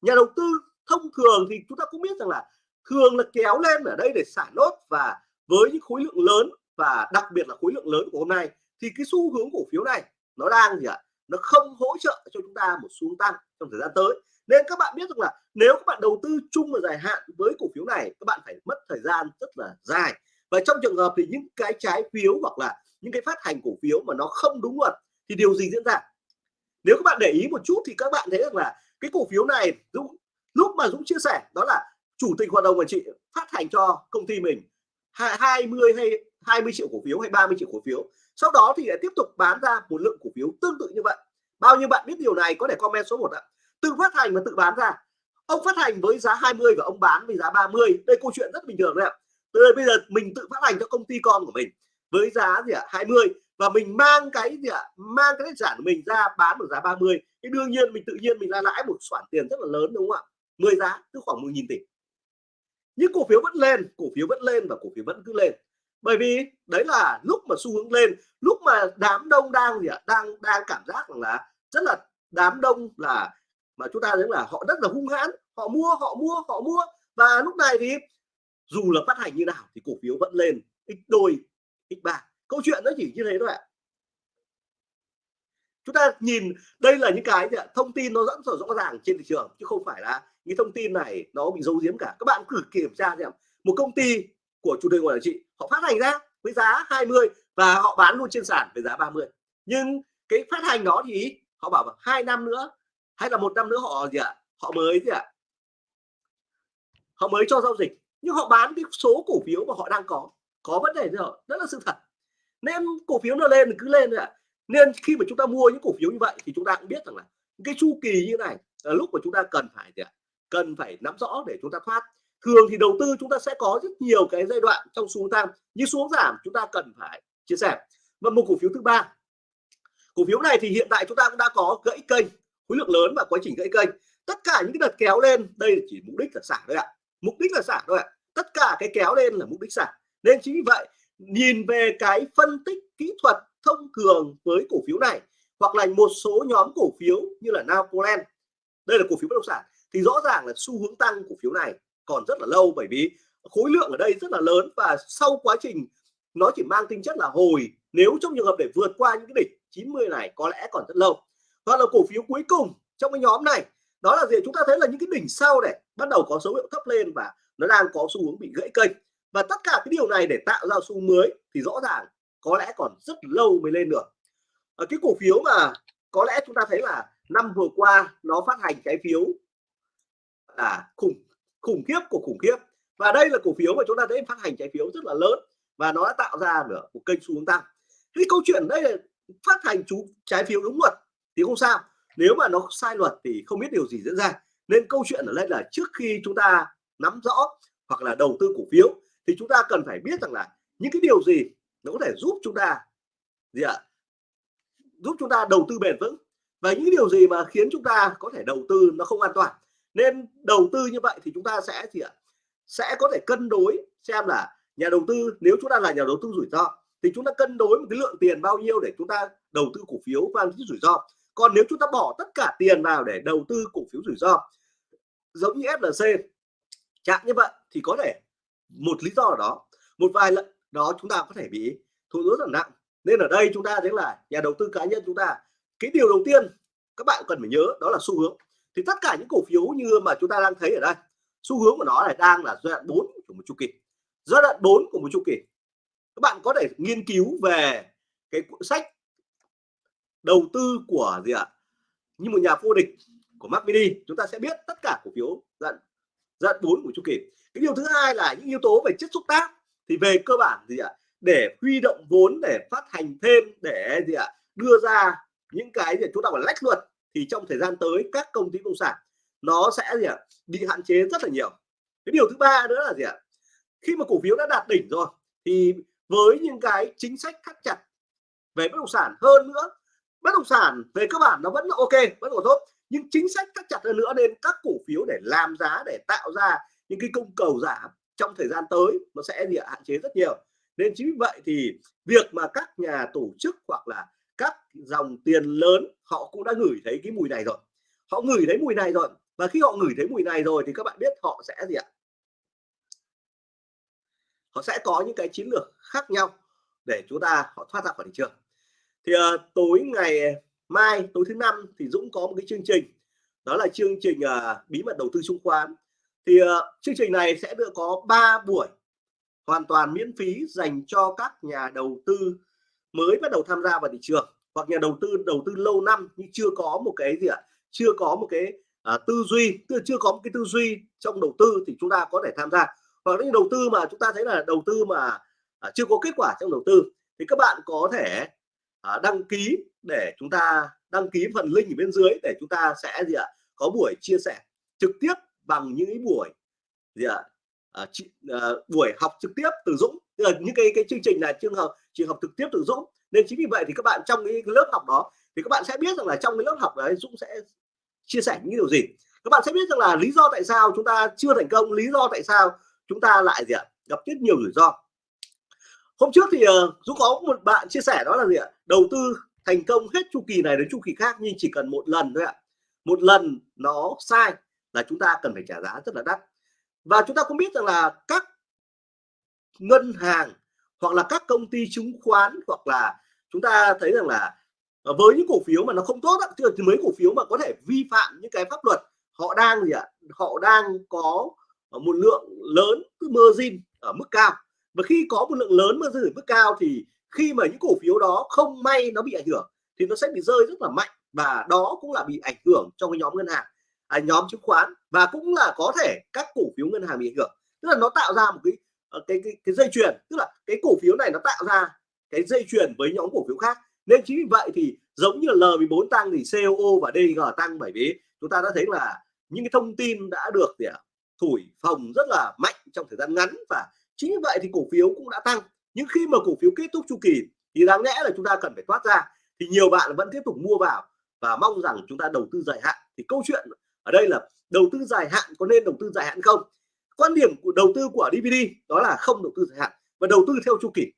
[SPEAKER 1] Nhà đầu tư thông thường thì chúng ta cũng biết rằng là thường là kéo lên ở đây để xả nốt và với những khối lượng lớn và đặc biệt là khối lượng lớn của hôm nay thì cái xu hướng cổ phiếu này nó đang gì ạ? Nó không hỗ trợ cho chúng ta một xu tăng trong thời gian tới. Nên các bạn biết rằng là nếu các bạn đầu tư chung và dài hạn với cổ phiếu này, các bạn phải mất thời gian rất là dài và trong trường hợp thì những cái trái phiếu hoặc là những cái phát hành cổ phiếu mà nó không đúng luật thì điều gì diễn ra? Nếu các bạn để ý một chút thì các bạn thấy rằng là cái cổ phiếu này Dũng lúc mà Dũng chia sẻ đó là chủ tịch hội đồng quản trị phát hành cho công ty mình 20 hay 20 triệu cổ phiếu hay 30 triệu cổ phiếu. Sau đó thì lại tiếp tục bán ra một lượng cổ phiếu tương tự như vậy. Bao nhiêu bạn biết điều này có thể comment số 1 ạ. Tự phát hành và tự bán ra. Ông phát hành với giá 20 và ông bán với giá 30 đây câu chuyện rất bình thường đấy ạ từ đây bây giờ mình tự phát hành cho công ty con của mình với giá gì ạ? 20 và mình mang cái gì ạ? Mang cái tài sản của mình ra bán ở giá 30 thì đương nhiên mình tự nhiên mình ra lãi một khoản tiền rất là lớn, đúng không ạ? 10 giá, tức khoảng 10.000 tỷ. Nhưng cổ phiếu vẫn lên, cổ phiếu vẫn lên và cổ phiếu vẫn cứ lên. Bởi vì đấy là lúc mà xu hướng lên, lúc mà đám đông đang gì ạ? Đang đang cảm giác rằng là rất là đám đông là mà chúng ta thấy là họ rất là hung hãn. Họ mua họ mua họ mua. Và lúc này thì dù là phát hành như nào thì cổ phiếu vẫn lên x đôi x ba. Câu chuyện nó chỉ như thế thôi ạ. Chúng ta nhìn, đây là những cái thông tin nó dẫn rõ ràng trên thị trường, chứ không phải là những thông tin này nó bị giấu giếm cả. Các bạn cứ kiểm tra xem. Một công ty của chủ tịch quản trị họ phát hành ra với giá 20 và họ bán luôn trên sàn với giá 30 nhưng cái phát hành đó thì họ bảo hai năm nữa, hay là một năm nữa họ gì ạ? Họ mới gì ạ? Họ mới cho giao dịch nhưng họ bán cái số cổ phiếu mà họ đang có có vấn đề rồi rất là sự thật. Nên cổ phiếu nó lên thì cứ lên ạ. Nên khi mà chúng ta mua những cổ phiếu như vậy thì chúng ta cũng biết rằng là cái chu kỳ như này là lúc mà chúng ta cần phải gì ạ? Cần phải nắm rõ để chúng ta thoát. Thường thì đầu tư chúng ta sẽ có rất nhiều cái giai đoạn trong xuống tăng. Như xuống giảm, chúng ta cần phải chia sẻ. Và một cổ phiếu thứ ba. Cổ phiếu này thì hiện tại chúng ta cũng đã có gãy kênh, khối lượng lớn và quá trình gãy kênh. Tất cả những cái đợt kéo lên, đây chỉ mục đích là xả thôi ạ mục đích là xả thôi ạ. Tất cả cái kéo lên là mục đích xả nên chính vì vậy, nhìn về cái phân tích kỹ thuật thông thường với cổ phiếu này, hoặc là một số nhóm cổ phiếu như là Napoleon đây là cổ phiếu bất động sản, thì rõ ràng là xu hướng tăng cổ phiếu này còn rất là lâu, bởi vì khối lượng ở đây rất là lớn và sau quá trình nó chỉ mang tính chất là hồi. Nếu trong trường hợp để vượt qua những cái đỉnh 90 này có lẽ còn rất lâu. Hoặc là cổ phiếu cuối cùng trong cái nhóm này đó là gì? Chúng ta thấy là những cái đỉnh sau này bắt đầu có dấu hiệu thấp lên và nó đang có xu hướng bị gãy kênh. Và tất cả cái điều này để tạo ra xu mới thì rõ ràng có lẽ còn rất lâu mới lên được. Ở cái cổ phiếu mà có lẽ chúng ta thấy là năm vừa qua nó phát hành trái phiếu là khủng khủng khiếp của khủng khiếp. Và đây là cổ phiếu mà chúng ta thấy phát hành trái phiếu rất là lớn và nó đã tạo ra được một kênh xu hướng tăng. Cái câu chuyện đây là phát hành chú trái phiếu đúng luật thì không sao nếu mà nó sai luật thì không biết điều gì diễn ra. Nên câu chuyện ở đây là trước khi chúng ta nắm rõ hoặc là đầu tư cổ phiếu thì chúng ta cần phải biết rằng là những cái điều gì nó có thể giúp chúng ta gì ạ? Giúp chúng ta đầu tư bền vững. Và những điều gì mà khiến chúng ta có thể đầu tư nó không an toàn. Nên đầu tư như vậy thì chúng ta sẽ gì ạ? Sẽ có thể cân đối xem là nhà đầu tư, nếu chúng ta là nhà đầu tư rủi ro thì chúng ta cân đối một cái lượng tiền bao nhiêu để chúng ta đầu tư cổ phiếu và rủi ro còn nếu chúng ta bỏ tất cả tiền vào để đầu tư cổ phiếu rủi ro, giống như FLC chạm như vậy thì có thể một lý do ở đó, một vài lần đó chúng ta có thể bị thua lỗ rất là nặng. Nên ở đây chúng ta thấy là nhà đầu tư cá nhân chúng ta, cái điều đầu tiên các bạn cần phải nhớ đó là xu hướng. Thì tất cả những cổ phiếu như mà chúng ta đang thấy ở đây, xu hướng của nó là đang là giai đoạn 4 của một chu kỳ. Giai đoạn 4 của một chu kỳ, các bạn có thể nghiên cứu về cái cuốn sách đầu tư của gì ạ? Như một nhà vô địch của Mac Mini, chúng ta sẽ biết tất cả cổ phiếu giai đoạn 4 của chu kỳ. Cái điều thứ hai là những yếu tố về chất xúc tác thì về cơ bản gì ạ? Để huy động vốn, để phát hành thêm, để gì ạ? Đưa ra những cái gì chúng ta phải lách luật thì trong thời gian tới các công ty công sản nó sẽ gì ạ? Bị hạn chế rất là nhiều. Cái điều thứ ba nữa là gì ạ? Khi mà cổ phiếu đã đạt đỉnh rồi thì với những cái chính sách thắt chặt về bất động sản hơn nữa bất động sản về cơ bản nó vẫn là ok, vẫn còn tốt nhưng chính sách thắt chặt hơn nữa nên các cổ phiếu để làm giá, để tạo ra những cái cung cầu giảm trong thời gian tới nó sẽ bị hạn chế rất nhiều. Nên chính vì vậy thì việc mà các nhà tổ chức hoặc là các dòng tiền lớn, họ cũng đã ngửi thấy cái mùi này rồi. Họ ngửi thấy mùi này rồi. Và khi họ ngửi thấy mùi này rồi thì các bạn biết họ sẽ gì ạ? Họ sẽ có những cái chiến lược khác nhau để chúng ta họ thoát ra khỏi thị trường thì uh, tối ngày mai tối thứ năm thì Dũng có một cái chương trình đó là chương trình uh, bí mật đầu tư chứng khoán. Thì uh, chương trình này sẽ được có 3 buổi hoàn toàn miễn phí dành cho các nhà đầu tư mới bắt đầu tham gia vào thị trường hoặc nhà đầu tư đầu tư lâu năm nhưng chưa có một cái gì ạ chưa có một cái uh, tư duy chưa có một cái tư duy trong đầu tư thì chúng ta có thể tham gia. Hoặc những đầu tư mà chúng ta thấy là đầu tư mà uh, chưa có kết quả trong đầu tư thì các bạn có thể À, đăng ký để chúng ta đăng ký phần link ở bên dưới để chúng ta sẽ gì ạ có buổi chia sẻ trực tiếp bằng những buổi gì ạ à, à, buổi học trực tiếp từ Dũng. Tức là những cái cái chương trình là trường hợp trường học trực tiếp từ Dũng. Nên chính vì vậy thì các bạn trong cái lớp học đó thì các bạn sẽ biết rằng là trong cái lớp học đấy Dũng sẽ chia sẻ những điều gì. Các bạn sẽ biết rằng là lý do tại sao chúng ta chưa thành công lý do tại sao chúng ta lại gì ạ gặp rất nhiều rủi ro hôm trước thì uh, Dũng có một bạn chia sẻ đó là gì ạ? Đầu tư thành công hết chu kỳ này đến chu kỳ khác nhưng chỉ cần một lần thôi ạ. Một lần nó sai là chúng ta cần phải trả giá rất là đắt. Và chúng ta cũng biết rằng là các ngân hàng hoặc là các công ty chứng khoán hoặc là chúng ta thấy rằng là ờ, với những cổ phiếu mà nó không tốt thì mấy cổ phiếu mà có thể vi phạm những cái pháp luật họ đang gì ạ? Họ đang có một lượng lớn margin ở mức cao và khi có một lượng lớn mà ở mức cao thì khi mà những cổ phiếu đó không may nó bị ảnh hưởng thì nó sẽ bị rơi rất là mạnh và đó cũng là bị ảnh hưởng trong cái nhóm ngân hàng à, nhóm chứng khoán và cũng là có thể các cổ phiếu ngân hàng bị ảnh hưởng. Tức là nó tạo ra một cái ờ, cái cái, cái dây chuyền tức là cái cổ phiếu này nó tạo ra cái dây chuyền với nhóm cổ phiếu khác. Nên chính vì vậy thì giống như L14 tăng thì COO và DG tăng bởi vì chúng ta đã thấy là những cái thông tin đã được thì thổi phồng rất là mạnh trong thời gian ngắn và chính vậy thì cổ phiếu cũng đã tăng. Nhưng khi mà cổ phiếu kết thúc chu kỳ thì đáng lẽ là chúng ta cần phải thoát ra. Thì nhiều bạn vẫn tiếp tục mua vào và mong rằng chúng ta đầu tư dài hạn. Thì câu chuyện ở đây là đầu tư dài hạn có nên đầu tư dài hạn không? Quan điểm của đầu tư của DVD đó là không đầu tư dài hạn và đầu tư theo chu kỳ.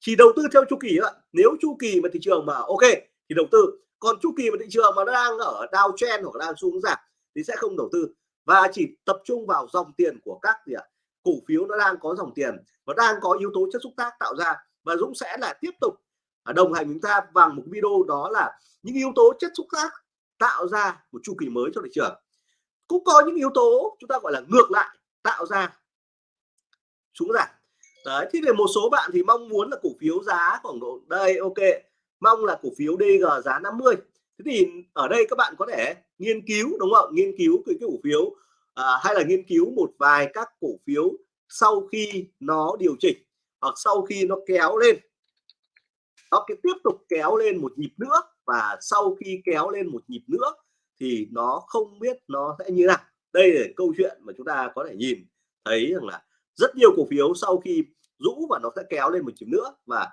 [SPEAKER 1] Chỉ đầu tư theo chu kỳ ạ. Nếu chu kỳ mà thị trường mà ok thì đầu tư. Còn chu kỳ mà thị trường mà nó đang ở downtrend hoặc đang xuống giảm thì sẽ không đầu tư. Và chỉ tập trung vào dòng tiền của các gì ạ? Cổ phiếu nó đang có dòng tiền và đang có yếu tố chất xúc tác tạo ra. Và Dũng sẽ là tiếp tục à, đồng hành chúng ta bằng một video đó là những yếu tố chất xúc tác tạo ra một chu kỳ mới cho thị trường. Cũng có những yếu tố chúng ta gọi là ngược lại tạo ra xuống giảm. Đấy thì về một số bạn thì mong muốn là cổ phiếu giá khoảng độ đây ok mong là cổ phiếu DG giá 50 thế thì ở đây các bạn có thể nghiên cứu đúng không nghiên cứu cái, cái cổ phiếu à, hay là nghiên cứu một vài các cổ phiếu sau khi nó điều chỉnh hoặc sau khi nó kéo lên. Nó cái tiếp tục kéo lên một nhịp nữa và sau khi kéo lên một nhịp nữa thì nó không biết nó sẽ như nào. Đây là câu chuyện mà chúng ta có thể nhìn thấy rằng là rất nhiều cổ phiếu sau khi rũ và nó sẽ kéo lên một nhịp nữa và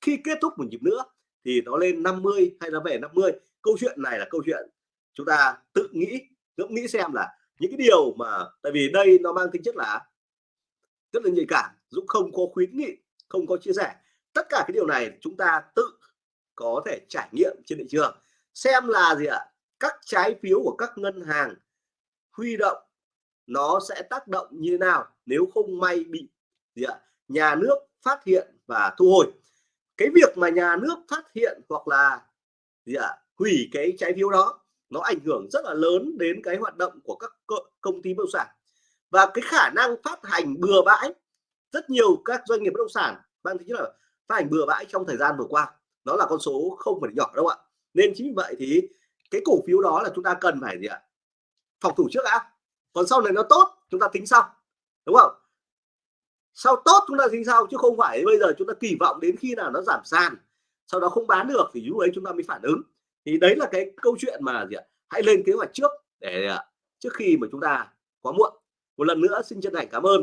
[SPEAKER 1] khi kết thúc một nhịp nữa thì nó lên 50 hay nó về 50 câu chuyện này là câu chuyện chúng ta tự nghĩ ngẫm nghĩ xem là những cái điều mà, tại vì đây nó mang tính chất là rất là nhạy cảm Dũng không có khuyến nghị, không có chia sẻ. Tất cả cái điều này chúng ta tự có thể trải nghiệm trên thị trường. Xem là gì ạ? Các trái phiếu của các ngân hàng huy động nó sẽ tác động như thế nào nếu không may bị gì ạ? Nhà nước phát hiện và thu hồi. Cái việc mà nhà nước phát hiện hoặc là gì ạ? Hủy cái trái phiếu đó nó ảnh hưởng rất là lớn đến cái hoạt động của các công ty bất động sản. Và cái khả năng phát hành bừa bãi, rất nhiều các doanh nghiệp bất động sản mang tính là phát hành bừa bãi trong thời gian vừa qua, nó là con số không phải nhỏ đâu ạ. Nên chính vì vậy thì cái cổ phiếu đó là chúng ta cần phải gì ạ? Phòng thủ trước đã. Còn sau này nó tốt, chúng ta tính sau, đúng không? Sau tốt chúng ta tính sau, chứ không phải bây giờ chúng ta kỳ vọng đến khi nào nó giảm sàn, sau đó không bán được thì lúc ấy chúng ta mới phản ứng thì đấy là cái câu chuyện mà gì ạ? Hãy lên kế hoạch trước để à, trước khi mà chúng ta quá muộn. Một lần nữa xin chân thành cảm ơn.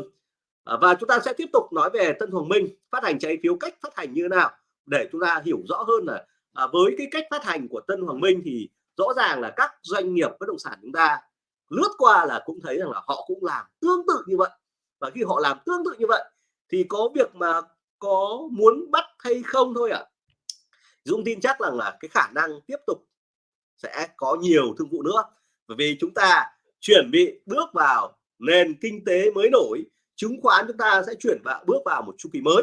[SPEAKER 1] À, và chúng ta sẽ tiếp tục nói về Tân Hoàng Minh phát hành trái phiếu cách phát hành như thế nào để chúng ta hiểu rõ hơn là à, với cái cách phát hành của Tân Hoàng Minh thì rõ ràng là các doanh nghiệp bất động sản chúng ta lướt qua là cũng thấy rằng là họ cũng làm tương tự như vậy. Và khi họ làm tương tự như vậy thì có việc mà có muốn bắt hay không thôi ạ? à. Dũng tin chắc rằng là cái khả năng tiếp tục sẽ có nhiều thương vụ nữa. Bởi vì chúng ta chuẩn bị bước vào nền kinh tế mới nổi, chứng khoán chúng ta sẽ chuyển vào, bước vào một chu kỳ mới.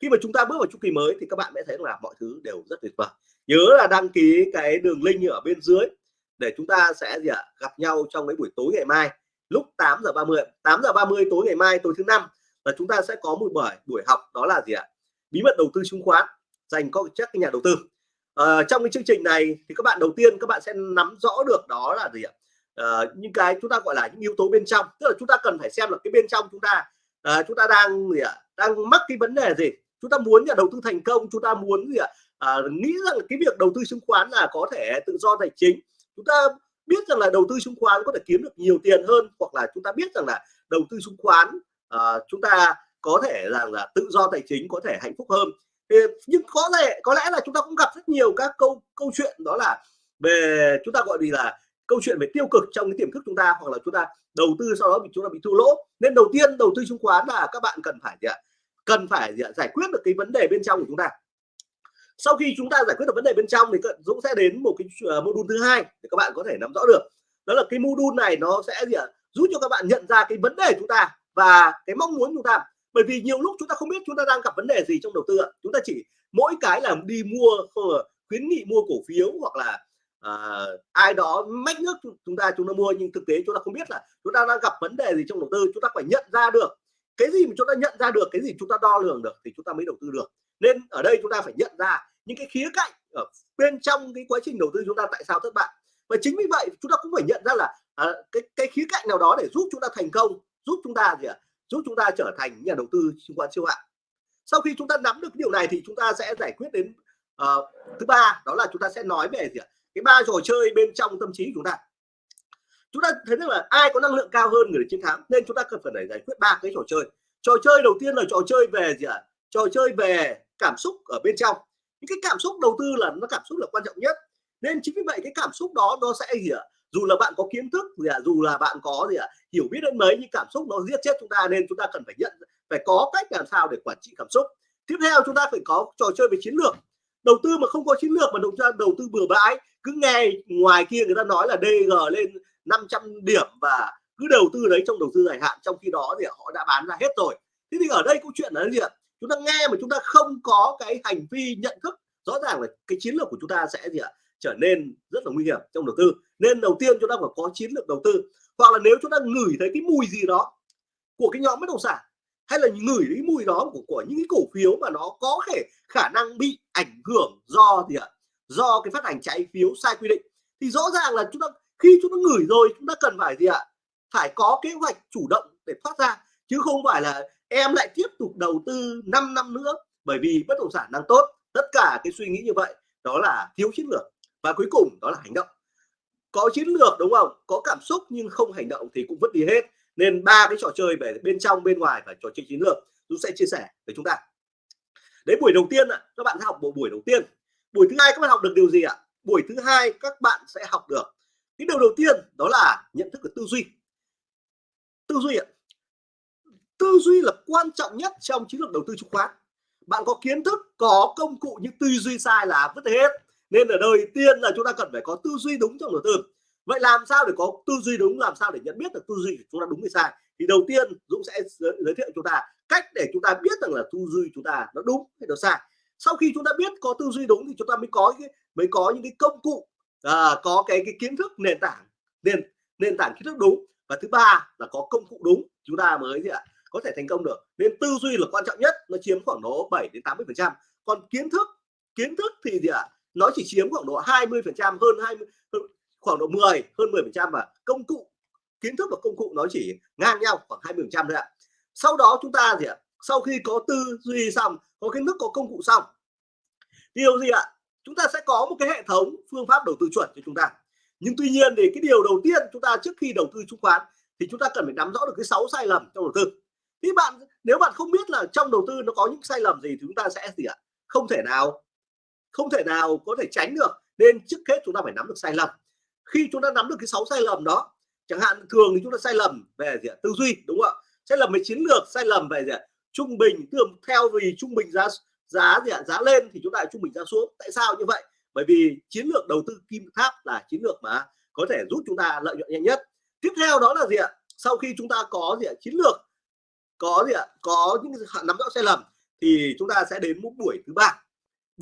[SPEAKER 1] Khi mà chúng ta bước vào chu kỳ mới thì các bạn sẽ thấy là mọi thứ đều rất tuyệt vời. Nhớ là đăng ký cái đường link ở bên dưới để chúng ta sẽ gì ạ, gặp nhau trong cái buổi tối ngày mai, lúc 8 giờ 30 8 giờ 30 tối ngày mai, tối thứ năm. Là chúng ta sẽ có một buổi buổi học đó là gì ạ? Bí mật đầu tư chứng khoán dành cho các nhà đầu tư. À, trong cái chương trình này thì các bạn đầu tiên các bạn sẽ nắm rõ được đó là gì ạ? À, những cái chúng ta gọi là những yếu tố bên trong tức là chúng ta cần phải xem là cái bên trong chúng ta à, chúng ta đang gì ạ? Đang mắc cái vấn đề gì? Chúng ta muốn nhà đầu tư thành công chúng ta muốn gì ạ? À, nghĩ rằng cái việc đầu tư chứng khoán là có thể tự do tài chính. Chúng ta biết rằng là đầu tư chứng khoán có thể kiếm được nhiều tiền hơn hoặc là chúng ta biết rằng là đầu tư chứng khoán à, chúng ta có thể rằng là tự do tài chính có thể hạnh phúc hơn nhưng có lẽ có lẽ là chúng ta cũng gặp rất nhiều các câu câu chuyện đó là về chúng ta gọi gì là câu chuyện về tiêu cực trong cái tiềm thức chúng ta hoặc là chúng ta đầu tư sau đó bị chúng ta bị thua lỗ. Nên đầu tiên đầu tư chứng khoán là các bạn cần phải gì ạ? Cần phải gì ạ? giải quyết được cái vấn đề bên trong của chúng ta. Sau khi chúng ta giải quyết được vấn đề bên trong thì Dũng sẽ đến một cái uh, module thứ hai để các bạn có thể nắm rõ được. Đó là cái module này nó sẽ gì ạ? Giúp cho các bạn nhận ra cái vấn đề chúng ta và cái mong muốn chúng ta bởi vì nhiều lúc chúng ta không biết chúng ta đang gặp vấn đề gì trong đầu tư ạ chúng ta chỉ mỗi cái là đi mua khuyến nghị mua cổ phiếu hoặc là à, ai đó mách nước chúng ta chúng ta mua nhưng thực tế chúng ta không biết là chúng ta đang gặp vấn đề gì trong đầu tư chúng ta phải nhận ra được cái gì mà chúng ta nhận ra được cái gì chúng ta đo lường được thì chúng ta mới đầu tư được nên ở đây chúng ta phải nhận ra những cái khía cạnh ở bên trong cái quá trình đầu tư chúng ta tại sao thất bại và chính vì vậy chúng ta cũng phải nhận ra là à, cái cái khía cạnh nào đó để giúp chúng ta thành công giúp chúng ta gì ạ giúp chúng ta trở thành nhà đầu tư chứng khoán siêu hạng. Sau khi chúng ta nắm được điều này thì chúng ta sẽ giải quyết đến uh, thứ ba đó là chúng ta sẽ nói về gì ạ? Cái ba trò chơi bên trong tâm trí của chúng ta. Chúng ta thấy rằng là ai có năng lượng cao hơn người chiến thắng nên chúng ta cần phải giải quyết ba cái trò chơi. Trò chơi đầu tiên là trò chơi về gì ạ? Trò chơi về cảm xúc ở bên trong. Những cái cảm xúc đầu tư là nó cảm xúc là quan trọng nhất. Nên chính vì vậy cái cảm xúc đó nó sẽ gì ạ? Dù là bạn có kiến thức gì ạ, dù là bạn có gì ạ, hiểu biết đến mấy, nhưng cảm xúc nó giết chết chúng ta nên chúng ta cần phải nhận, phải có cách làm sao để quản trị cảm xúc. Tiếp theo chúng ta phải có trò chơi về chiến lược. Đầu tư mà không có chiến lược mà đầu ra đầu tư bừa bãi, cứ nghe ngoài kia người ta nói là DG lên 500 điểm và cứ đầu tư đấy trong đầu tư dài hạn, trong khi đó thì họ đã bán ra hết rồi. Thế thì ở đây câu chuyện là gì ạ? Chúng ta nghe mà chúng ta không có cái hành vi nhận thức, rõ ràng là cái chiến lược của chúng ta sẽ gì ạ? Trở nên rất là nguy hiểm trong đầu tư nên đầu tiên chúng ta phải có chiến lược đầu tư hoặc là nếu chúng ta ngửi thấy cái mùi gì đó của cái nhóm bất động sản hay là ngửi cái mùi đó của, của những cái cổ phiếu mà nó có thể khả năng bị ảnh hưởng do gì ạ? Do cái phát hành trái phiếu sai quy định thì rõ ràng là chúng ta khi chúng ta ngửi rồi chúng ta cần phải gì ạ? Phải có kế hoạch chủ động để thoát ra chứ không phải là em lại tiếp tục đầu tư 5 năm nữa bởi vì bất động sản đang tốt. Tất cả cái suy nghĩ như vậy đó là thiếu chiến lược. Và cuối cùng đó là hành động có chiến lược, đúng không? Có cảm xúc nhưng không hành động thì cũng vứt đi hết. Nên ba cái trò chơi về bên trong, bên ngoài và trò chơi chiến lược chúng sẽ chia sẻ với chúng ta. Đấy buổi đầu tiên ạ, các bạn học bộ buổi đầu tiên. Buổi thứ hai các bạn học được điều gì ạ? Buổi thứ hai các bạn sẽ học được. Cái điều đầu tiên đó là nhận thức của tư duy. Tư duy ạ. Tư duy là quan trọng nhất trong chiến lược đầu tư chứng khoán. Bạn có kiến thức, có công cụ nhưng tư duy sai là vứt hết nên ở đời tiên là chúng ta cần phải có tư duy đúng trong đầu tư. Vậy làm sao để có tư duy đúng làm sao để nhận biết được tư duy của chúng ta đúng hay sai? Thì đầu tiên Dũng sẽ giới thiệu chúng ta cách để chúng ta biết rằng là tư duy chúng ta nó đúng hay nó sai. Sau khi chúng ta biết có tư duy đúng thì chúng ta mới có cái mới có những cái công cụ à, có cái cái kiến thức nền tảng nền nền tảng kiến thức đúng. Và thứ ba là có công cụ đúng chúng ta mới gì ạ có thể thành công được. Nên tư duy là quan trọng nhất nó chiếm khoảng độ 7 đến 80 phần trăm. Còn kiến thức kiến thức thì gì ạ nó chỉ chiếm khoảng độ 20 phần trăm, hơn 20 khoảng độ 10 hơn 10 phần trăm và công cụ, kiến thức và công cụ nó chỉ ngang nhau khoảng 20 phần trăm thôi ạ. Sau đó chúng ta gì ạ? Sau khi có tư duy xong, có kiến thức, có công cụ xong, điều gì ạ? Chúng ta sẽ có một cái hệ thống phương pháp đầu tư chuẩn cho chúng ta. Nhưng tuy nhiên thì cái điều đầu tiên chúng ta trước khi đầu tư chứng khoán thì chúng ta cần phải nắm rõ được cái sáu sai lầm trong đầu tư. Thì bạn, nếu bạn không biết là trong đầu tư nó có những sai lầm gì thì chúng ta sẽ gì ạ? Không thể nào không thể nào có thể tránh được, nên trước hết chúng ta phải nắm được sai lầm. Khi chúng ta nắm được cái sáu sai lầm đó, chẳng hạn thường thì chúng ta sai lầm về gì ạ? tư duy, đúng không ạ? Sai lầm về chiến lược, sai lầm về gì ạ? trung bình thường theo vì trung bình giá giá gì ạ? giá lên thì chúng ta trung bình giá xuống. Tại sao như vậy? Bởi vì chiến lược đầu tư kim tháp là chiến lược mà có thể giúp chúng ta lợi nhuận nhanh nhất. Tiếp theo đó là gì ạ? Sau khi chúng ta có gì ạ? Chiến lược, có gì ạ? Có những nắm rõ sai lầm, thì chúng ta sẽ đến một buổi thứ ba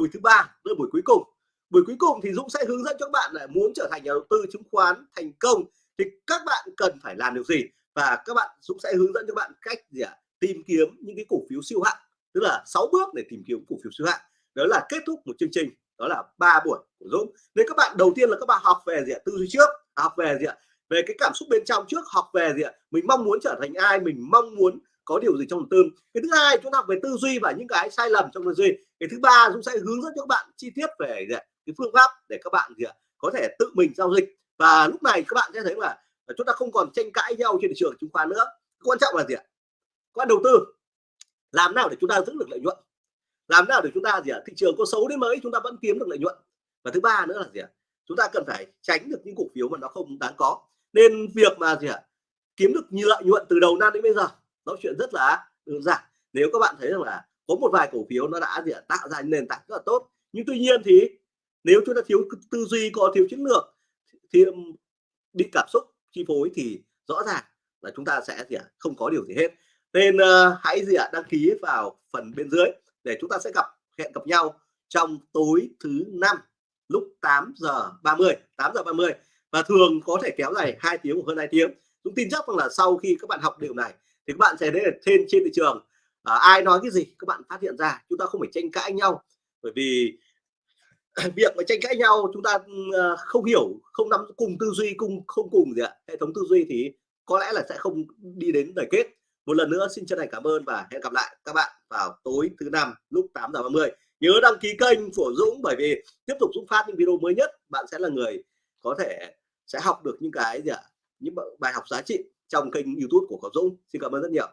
[SPEAKER 1] buổi thứ ba tới buổi cuối cùng. Buổi cuối cùng thì Dũng sẽ hướng dẫn cho các bạn là muốn trở thành nhà đầu tư chứng khoán thành công thì các bạn cần phải làm điều gì? Và các bạn, Dũng sẽ hướng dẫn cho bạn cách gì ạ? Tìm kiếm những cái cổ phiếu siêu hạng, tức là 6 bước để tìm kiếm cổ phiếu siêu hạng. Đó là kết thúc một chương trình, đó là ba buổi của Dũng. Nên các bạn, đầu tiên là các bạn học về gì ạ? Tư duy trước, học về gì ạ? Về cái cảm xúc bên trong trước, học về gì ạ? Mình mong muốn trở thành ai? Mình mong muốn có điều gì trong đầu tư. Cái thứ hai, chúng ta học về tư duy và những cái sai lầm trong tư duy. Cái thứ ba, chúng sẽ hướng dẫn cho các bạn chi tiết về cái phương pháp để các bạn, gì ạ? có thể tự mình giao dịch. Và lúc này các bạn sẽ thấy là chúng ta không còn tranh cãi nhau trên thị trường chứng khoán nữa. Quan trọng là gì ạ? Quan đầu tư, làm nào để chúng ta giữ được lợi nhuận? Làm nào để chúng ta, gì ạ, thị trường có xấu đến mấy chúng ta vẫn kiếm được lợi nhuận? Và thứ ba nữa là gì ạ? Chúng ta cần phải tránh được những cổ phiếu mà nó không đáng có. Nên việc mà, gì ạ, kiếm được nhiều lợi nhuận từ đầu năm đến bây giờ nó chuyện rất là đơn giản. Nếu các bạn thấy rằng là có một vài cổ phiếu nó đã gì tạo ra nền tảng rất là tốt nhưng tuy nhiên thì nếu chúng ta thiếu tư duy có thiếu chiến lược thì bị cảm xúc chi phối thì rõ ràng là chúng ta sẽ gì không có điều gì hết. Nên uh, hãy gì ạ đăng ký vào phần bên dưới để chúng ta sẽ gặp hẹn gặp nhau trong tối thứ năm lúc 8 giờ 30 8 giờ 30 và thường có thể kéo dài hai tiếng hoặc hơn hai tiếng. Chúng tin chắc rằng là sau khi các bạn học điều này thì các bạn sẽ thấy là trên trên thị trường à, ai nói cái gì các bạn phát hiện ra. Chúng ta không phải tranh cãi nhau. Bởi vì việc mà tranh cãi nhau chúng ta ờ, không hiểu không nắm cùng tư duy cùng không cùng gì ạ. Hệ thống tư duy thì có lẽ là sẽ không đi đến đời kết. Một lần nữa xin chân thành cảm ơn và hẹn gặp lại các bạn vào tối thứ năm lúc 8 giờ 30 nhớ đăng ký kênh của Dũng bởi vì tiếp tục Dũng phát những video mới nhất bạn sẽ là người có thể sẽ học được những cái gì ạ? Những bài học giá trị trong kênh YouTube của cậu Dũng. Xin cảm ơn rất nhiều.